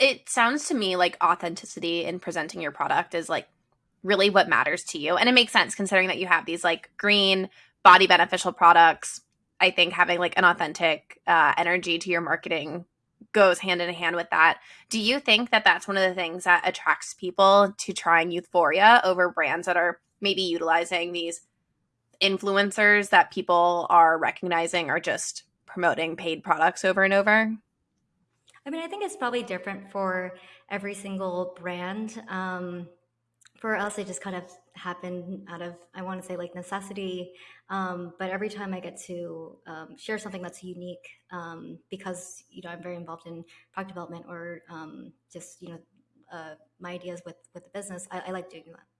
it sounds to me like authenticity in presenting your product is like really what matters to you. And it makes sense considering that you have these like green, body beneficial products. I think having like an authentic uh, energy to your marketing goes hand in hand with that. Do you think that that's one of the things that attracts people to trying Euphoria over brands that are maybe utilizing these influencers that people are recognizing are just promoting paid products over and over? I mean, I think it's probably different for every single brand. Um, for us, it just kind of happened out of, I want to say, like necessity. Um, but every time I get to um, share something that's unique, um, because you know I'm very involved in product development or um, just you know uh, my ideas with with the business, I, I like doing that.